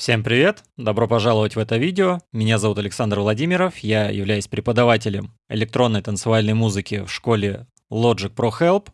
Всем привет! Добро пожаловать в это видео. Меня зовут Александр Владимиров. Я являюсь преподавателем электронной танцевальной музыки в школе Logic Pro Help.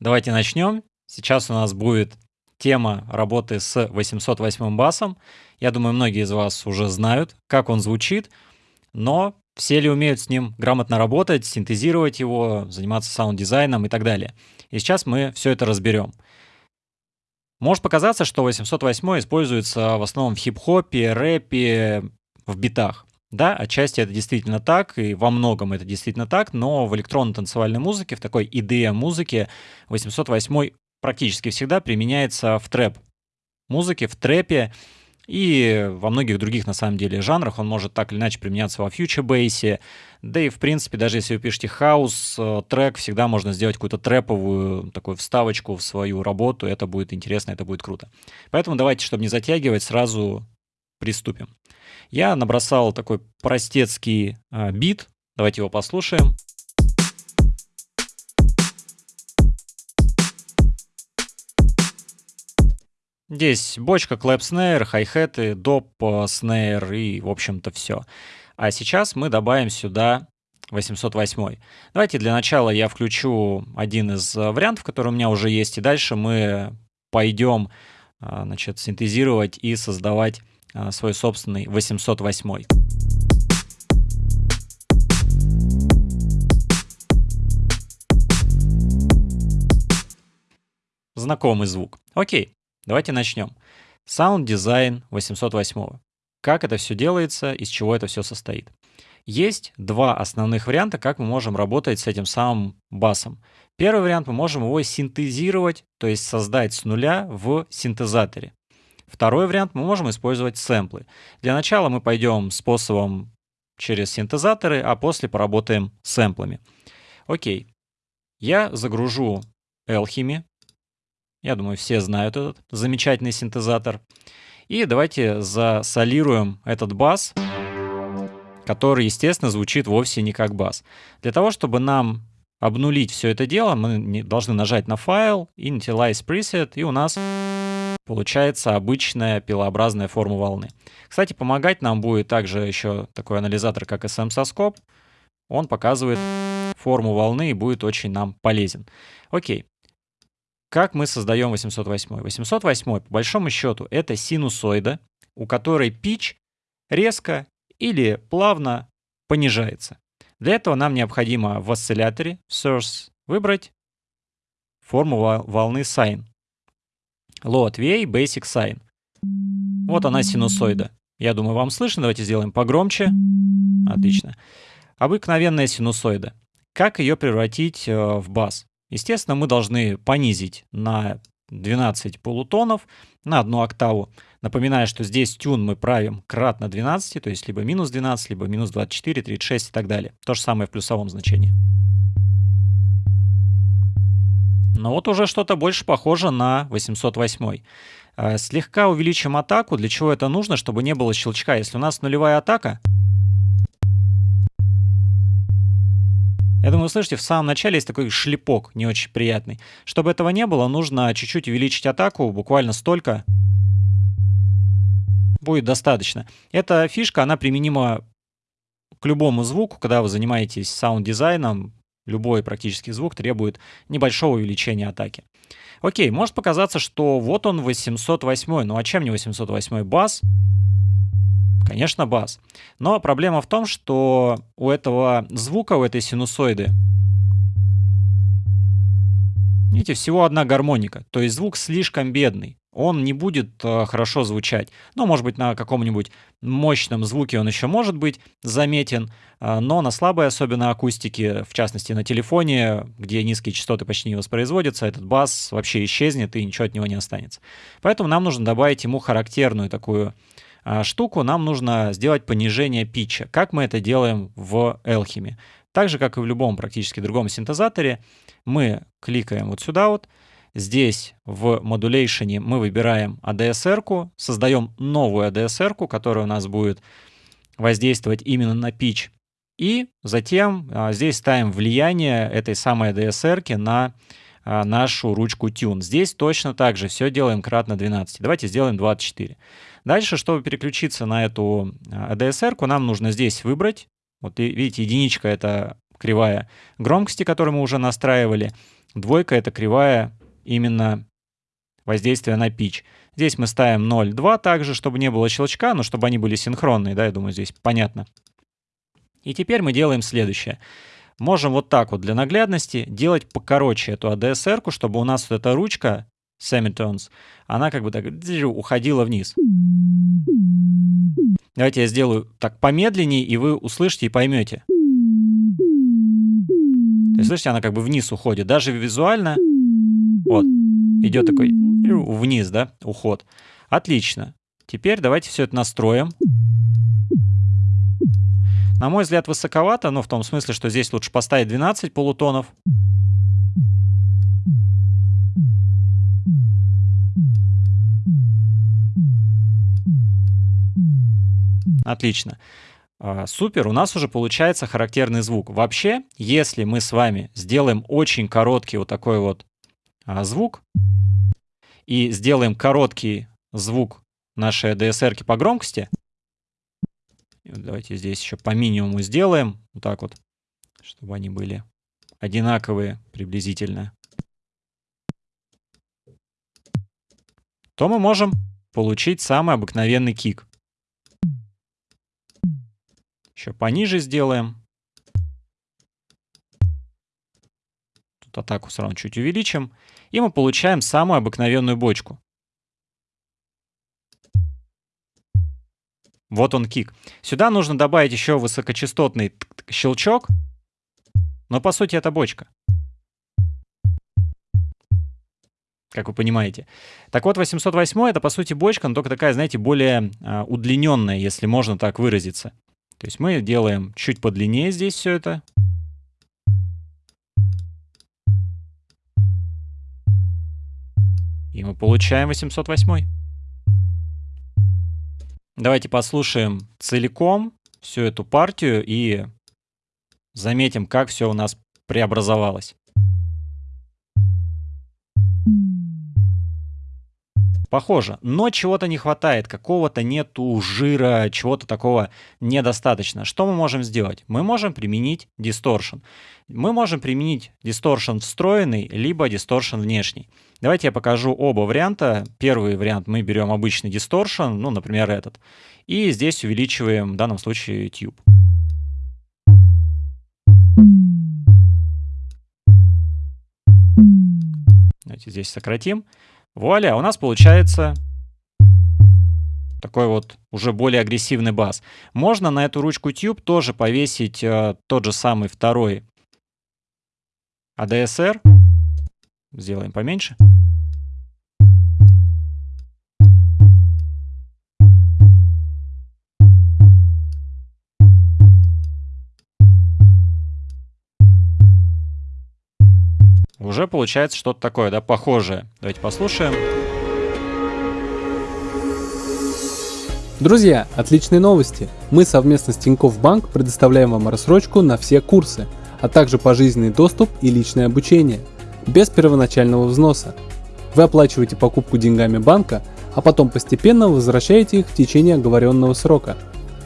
Давайте начнем. Сейчас у нас будет тема работы с 808 басом. Я думаю, многие из вас уже знают, как он звучит, но все ли умеют с ним грамотно работать, синтезировать его, заниматься саунд-дизайном и так далее. И сейчас мы все это разберем. Может показаться, что 808 используется в основном в хип-хопе, рэпе, в битах. Да, отчасти это действительно так, и во многом это действительно так, но в электронно-танцевальной музыке, в такой EDM-музыке 808 практически всегда применяется в трэп музыке, в трэпе, и во многих других, на самом деле, жанрах он может так или иначе применяться во future bass е. Да и, в принципе, даже если вы пишете хаус, э, трек, всегда можно сделать какую-то трэповую такую вставочку в свою работу. Это будет интересно, это будет круто. Поэтому давайте, чтобы не затягивать, сразу приступим. Я набросал такой простецкий э, бит. Давайте его послушаем. Здесь бочка, клэп снейр, хай-хеты, доп снейр и, в общем-то, все. А сейчас мы добавим сюда 808. Давайте для начала я включу один из э, вариантов, который у меня уже есть, и дальше мы пойдем э, значит, синтезировать и создавать э, свой собственный 808. Знакомый звук. Окей. Давайте начнем. Sound Design 808. Как это все делается, из чего это все состоит. Есть два основных варианта, как мы можем работать с этим самым басом. Первый вариант, мы можем его синтезировать, то есть создать с нуля в синтезаторе. Второй вариант, мы можем использовать сэмплы. Для начала мы пойдем способом через синтезаторы, а после поработаем сэмплами. Окей. Я загружу Alchemy, я думаю, все знают этот замечательный синтезатор. И давайте засолируем этот бас, который, естественно, звучит вовсе не как бас. Для того, чтобы нам обнулить все это дело, мы должны нажать на файл, Initialize Preset, и у нас получается обычная пилообразная форма волны. Кстати, помогать нам будет также еще такой анализатор, как SM-соскоп. Он показывает форму волны и будет очень нам полезен. Окей, как мы создаем 808? 808, по большому счету, это синусоида, у которой pitch резко или плавно понижается. Для этого нам необходимо в осцилляторе source выбрать форму волны sine. От VA, basic sine. Вот она синусоида. Я думаю, вам слышно. Давайте сделаем погромче. Отлично. Обыкновенная синусоида. Как ее превратить э, в бас? Естественно, мы должны понизить на 12 полутонов на одну октаву. Напоминаю, что здесь тюн мы правим кратно 12, то есть либо минус 12, либо минус 24, 36 и так далее. То же самое в плюсовом значении. Но вот уже что-то больше похоже на 808. Э, слегка увеличим атаку. Для чего это нужно? Чтобы не было щелчка. Если у нас нулевая атака, Я думаю, слышите, в самом начале есть такой шлепок не очень приятный. Чтобы этого не было, нужно чуть-чуть увеличить атаку, буквально столько. Будет достаточно. Эта фишка, она применима к любому звуку, когда вы занимаетесь саунд-дизайном, любой практически звук требует небольшого увеличения атаки. Окей, может показаться, что вот он 808, ну а чем не 808 бас? Конечно, бас. Но проблема в том, что у этого звука, у этой синусоиды, видите, всего одна гармоника. То есть звук слишком бедный. Он не будет э, хорошо звучать. Ну, может быть, на каком-нибудь мощном звуке он еще может быть заметен, э, но на слабой, особенно акустике, в частности на телефоне, где низкие частоты почти не воспроизводятся, этот бас вообще исчезнет и ничего от него не останется. Поэтому нам нужно добавить ему характерную такую штуку, нам нужно сделать понижение питча. Как мы это делаем в Alchemy? Так же, как и в любом практически другом синтезаторе, мы кликаем вот сюда вот, Здесь в Modulation мы выбираем ADSR, создаем новую ADSR, которая у нас будет воздействовать именно на pitch. И затем а, здесь ставим влияние этой самой ADSR на а, нашу ручку Tune. Здесь точно так же все делаем кратно 12. Давайте сделаем 24. Дальше, чтобы переключиться на эту ADSR, а, нам нужно здесь выбрать. Вот видите, единичка — это кривая громкости, которую мы уже настраивали. Двойка — это кривая именно воздействия на pitch. Здесь мы ставим 0,2 также, чтобы не было щелчка, но чтобы они были синхронные, да, я думаю, здесь понятно. И теперь мы делаем следующее. Можем вот так вот для наглядности делать покороче эту ADSR, чтобы у нас вот эта ручка semitones, она как бы так уходила вниз. Давайте я сделаю так помедленнее, и вы услышите и поймете. То есть, слышите, она как бы вниз уходит. Даже визуально, вот, идет такой вниз, да, уход. Отлично. Теперь давайте все это настроим. На мой взгляд, высоковато, но в том смысле, что здесь лучше поставить 12 полутонов. Отлично. А, супер, у нас уже получается характерный звук. Вообще, если мы с вами сделаем очень короткий вот такой вот а, звук и сделаем короткий звук нашей DSR по громкости, давайте здесь еще по минимуму сделаем, вот так вот, чтобы они были одинаковые приблизительно, то мы можем получить самый обыкновенный кик. Еще пониже сделаем. Тут атаку равно чуть увеличим. И мы получаем самую обыкновенную бочку. Вот он кик. Сюда нужно добавить еще высокочастотный щелчок. Но по сути это бочка. Как вы понимаете. Так вот, 808 это по сути бочка, но только такая, знаете, более а, удлиненная, если можно так выразиться. То есть мы делаем чуть подлиннее здесь все это. И мы получаем 808. Давайте послушаем целиком всю эту партию и заметим, как все у нас преобразовалось. Похоже, но чего-то не хватает, какого-то нету жира, чего-то такого недостаточно. Что мы можем сделать? Мы можем применить distortion. Мы можем применить distortion встроенный, либо distortion внешний. Давайте я покажу оба варианта. Первый вариант мы берем обычный distortion, ну, например, этот. И здесь увеличиваем, в данном случае, tube. Давайте здесь сократим. Вуаля, у нас получается такой вот уже более агрессивный бас. Можно на эту ручку Tube тоже повесить э, тот же самый второй ADSR. Сделаем поменьше. Уже получается что-то такое, да, похожее. Давайте послушаем. Друзья, отличные новости! Мы совместно с Тинькофф Банк предоставляем вам рассрочку на все курсы, а также пожизненный доступ и личное обучение, без первоначального взноса. Вы оплачиваете покупку деньгами банка, а потом постепенно возвращаете их в течение оговоренного срока.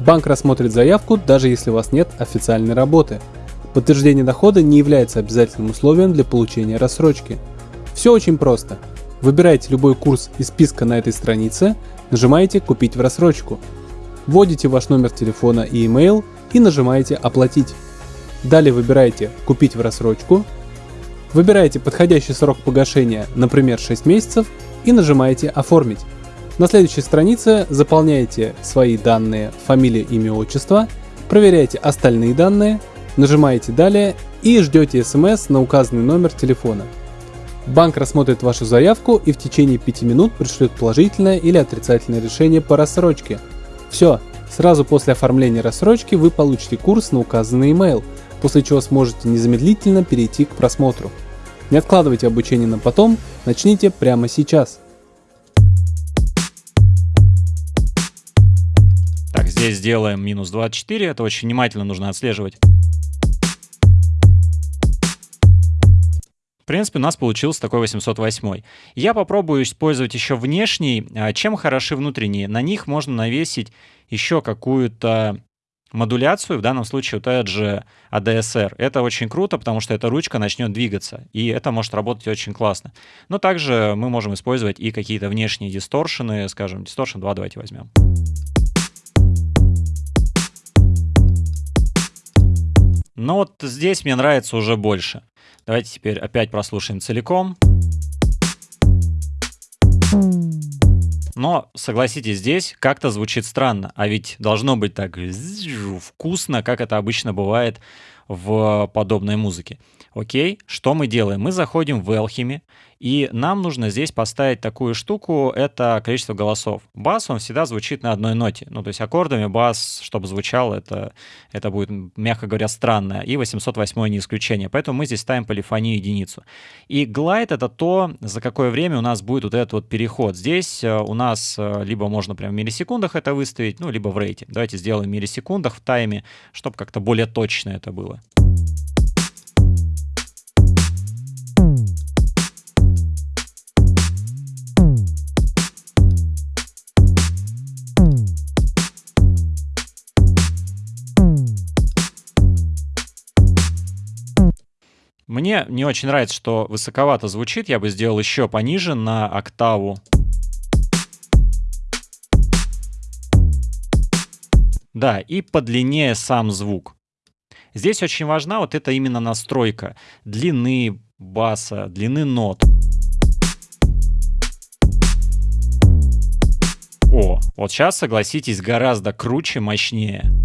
Банк рассмотрит заявку, даже если у вас нет официальной работы – Подтверждение дохода не является обязательным условием для получения рассрочки. Все очень просто. Выбираете любой курс из списка на этой странице, нажимаете «Купить в рассрочку». Вводите ваш номер телефона и email и нажимаете «Оплатить». Далее выбираете «Купить в рассрочку», выбираете подходящий срок погашения, например 6 месяцев, и нажимаете «Оформить». На следующей странице заполняете свои данные, фамилия, имя, отчество, проверяете остальные данные – Нажимаете «Далее» и ждете смс на указанный номер телефона. Банк рассмотрит вашу заявку и в течение 5 минут пришлет положительное или отрицательное решение по рассрочке. Все, сразу после оформления рассрочки вы получите курс на указанный email, после чего сможете незамедлительно перейти к просмотру. Не откладывайте обучение на потом, начните прямо сейчас. Так, здесь сделаем минус 24, это очень внимательно нужно отслеживать. Принципе, у нас получился такой 808. Я попробую использовать еще внешний. А, чем хороши внутренние? На них можно навесить еще какую-то модуляцию, в данном случае вот этот же ADSR. Это очень круто, потому что эта ручка начнет двигаться, и это может работать очень классно. Но также мы можем использовать и какие-то внешние дисторшены, скажем, Distortion 2 давайте возьмем. Но вот здесь мне нравится уже больше. Давайте теперь опять прослушаем целиком. Но, согласитесь, здесь как-то звучит странно, а ведь должно быть так вкусно, как это обычно бывает в подобной музыке. Окей, что мы делаем? Мы заходим в Alchemy, и нам нужно здесь поставить такую штуку, это количество голосов. Бас, он всегда звучит на одной ноте. Ну, то есть аккордами бас, чтобы звучал, это, это будет, мягко говоря, странно. И 808 не исключение. Поэтому мы здесь ставим полифонию единицу. И глайд — это то, за какое время у нас будет вот этот вот переход. Здесь э, у нас э, либо можно прямо в миллисекундах это выставить, ну, либо в рейте. Давайте сделаем в миллисекундах в тайме, чтобы как-то более точно это было. Мне не очень нравится, что высоковато звучит. Я бы сделал еще пониже на октаву. Да, и подлиннее сам звук. Здесь очень важна вот эта именно настройка длины баса, длины нот. О, вот сейчас, согласитесь, гораздо круче, мощнее.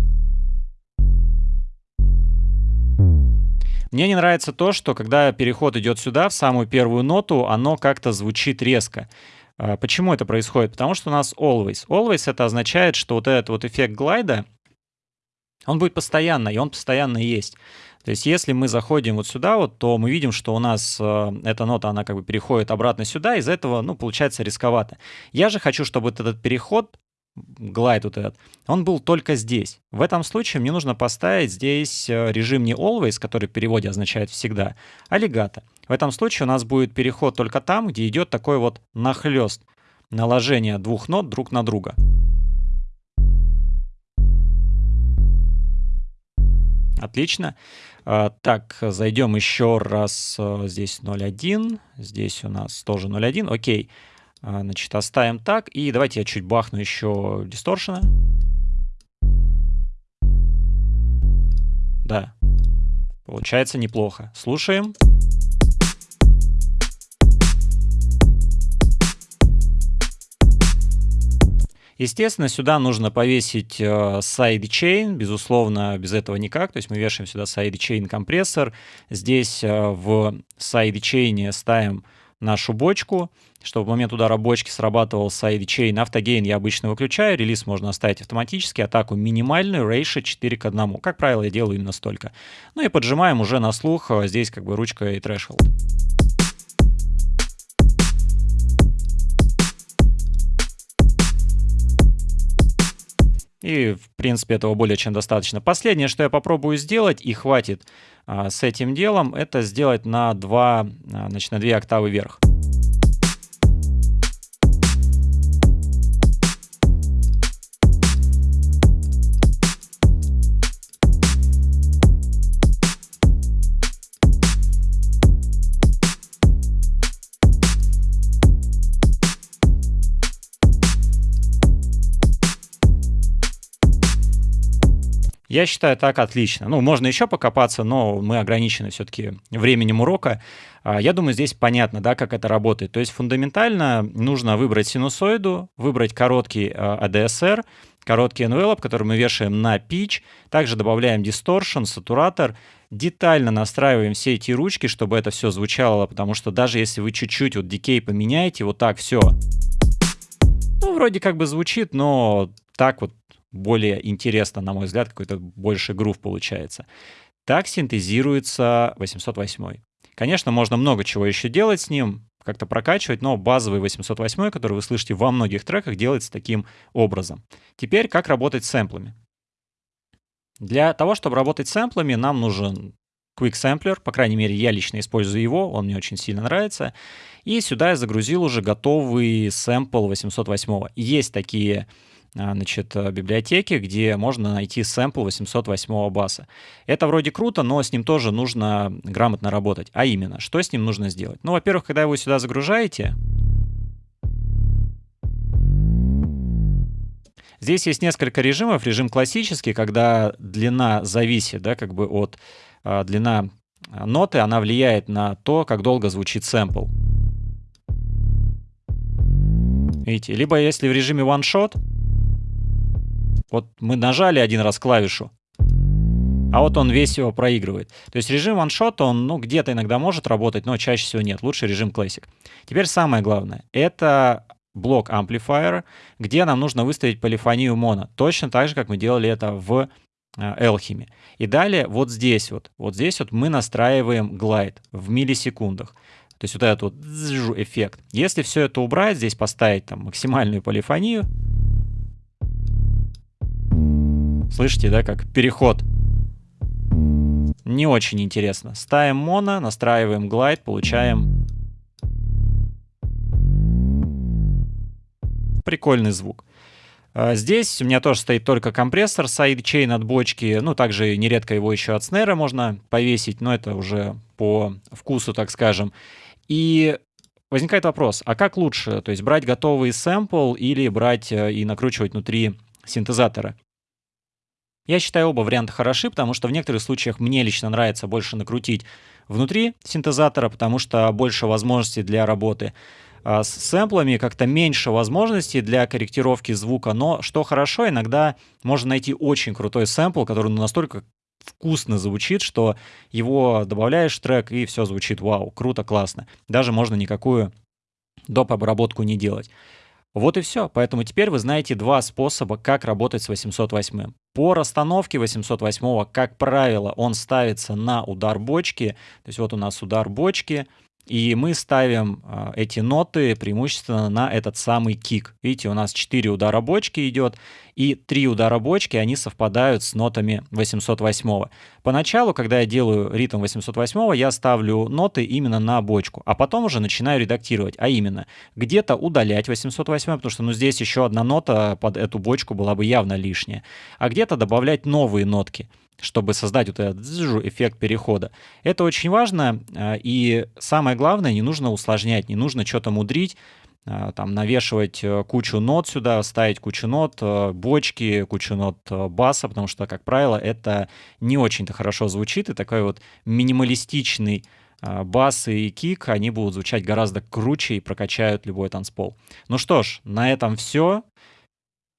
Мне не нравится то, что когда переход идет сюда, в самую первую ноту, оно как-то звучит резко. А, почему это происходит? Потому что у нас always. Always это означает, что вот этот вот эффект глайда, он будет постоянно, и он постоянно есть. То есть если мы заходим вот сюда, вот, то мы видим, что у нас э, эта нота, она как бы переходит обратно сюда, из-за этого, ну, получается рисковато. Я же хочу, чтобы этот переход глайд вот этот, он был только здесь. В этом случае мне нужно поставить здесь э, режим не always, который в переводе означает всегда, а legato. В этом случае у нас будет переход только там, где идет такой вот нахлест, наложение двух нот друг на друга. Отлично. А, так, зайдем еще раз. Э, здесь 0.1, здесь у нас тоже 0.1. Окей. А, значит, оставим так. И давайте я чуть бахну еще дисторшена. Да. Получается неплохо. Слушаем. Естественно, сюда нужно повесить э, sidechain, безусловно, без этого никак. То есть мы вешаем сюда sidechain компрессор. Здесь э, в sidechain ставим нашу бочку, чтобы в момент удара бочки срабатывал sidechain. Auto gain я обычно выключаю, релиз можно оставить автоматически, атаку минимальную, ratio 4 к 1. Как правило, я делаю именно столько. Ну и поджимаем уже на слух, а здесь как бы ручка и threshold. И, в принципе, этого более чем достаточно. Последнее, что я попробую сделать, и хватит а, с этим делом, это сделать на, 2, а, значит, на 2 октавы вверх. Я считаю так отлично. Ну, можно еще покопаться, но мы ограничены все-таки временем урока. А, я думаю, здесь понятно, да, как это работает. То есть фундаментально нужно выбрать синусоиду, выбрать короткий ADSR, а, короткий envelope, который мы вешаем на pitch, также добавляем distortion, сатуратор, детально настраиваем все эти ручки, чтобы это все звучало, потому что даже если вы чуть-чуть вот decay поменяете, вот так все, ну, вроде как бы звучит, но так вот более интересно, на мой взгляд, какой-то больше грув получается. Так синтезируется 808. Конечно, можно много чего еще делать с ним, как-то прокачивать, но базовый 808, который вы слышите во многих треках, делается таким образом. Теперь, как работать с сэмплами. Для того, чтобы работать с сэмплами, нам нужен Quick Sampler, по крайней мере, я лично использую его, он мне очень сильно нравится. И сюда я загрузил уже готовый сэмпл 808. Есть такие значит, библиотеки, где можно найти сэмпл 808 баса. Это вроде круто, но с ним тоже нужно грамотно работать. А именно, что с ним нужно сделать? Ну, во-первых, когда вы сюда загружаете, Здесь есть несколько режимов. Режим классический, когда длина зависит, да, как бы от э, длина ноты, она влияет на то, как долго звучит сэмпл. Видите? Либо если в режиме one shot, вот мы нажали один раз клавишу, а вот он весь его проигрывает. То есть режим shot, он ну, где-то иногда может работать, но чаще всего нет. Лучше режим Classic. Теперь самое главное. Это блок amplifier, где нам нужно выставить полифонию моно. Точно так же, как мы делали это в Elchim. И далее вот здесь вот, вот здесь вот мы настраиваем глайд в миллисекундах. То есть вот этот вот эффект. Если все это убрать, здесь поставить там максимальную полифонию, слышите, да, как переход. Не очень интересно. Ставим моно, настраиваем глайд, получаем прикольный звук. А, здесь у меня тоже стоит только компрессор sidechain от бочки, ну, также нередко его еще от snare а можно повесить, но это уже по вкусу, так скажем. И возникает вопрос, а как лучше, то есть брать готовый сэмпл или брать э, и накручивать внутри синтезатора? Я считаю оба варианта хороши, потому что в некоторых случаях мне лично нравится больше накрутить внутри синтезатора, потому что больше возможностей для работы. А, с сэмплами как-то меньше возможностей для корректировки звука, но что хорошо, иногда можно найти очень крутой сэмпл, который ну, настолько вкусно звучит, что его добавляешь в трек, и все звучит вау, круто, классно. Даже можно никакую доп. обработку не делать. Вот и все. Поэтому теперь вы знаете два способа, как работать с 808. По расстановке 808, как правило, он ставится на удар бочки. То есть вот у нас удар бочки, и мы ставим э, эти ноты преимущественно на этот самый кик. Видите, у нас 4 удара бочки идет, и 3 удара бочки, они совпадают с нотами 808. Поначалу, когда я делаю ритм 808, я ставлю ноты именно на бочку, а потом уже начинаю редактировать, а именно где-то удалять 808, потому что ну, здесь еще одна нота под эту бочку была бы явно лишняя, а где-то добавлять новые нотки чтобы создать вот этот эффект перехода. Это очень важно, а, и самое главное, не нужно усложнять, не нужно что-то мудрить, а, там навешивать э, кучу нот сюда, ставить кучу нот, э, бочки, кучу нот э, баса, потому что, как правило, это не очень-то хорошо звучит, и такой вот минималистичный бас и кик, они будут звучать гораздо круче и прокачают любой танцпол. Ну что ж, на этом все.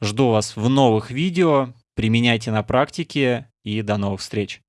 Жду вас в новых видео. Применяйте на практике и до новых встреч.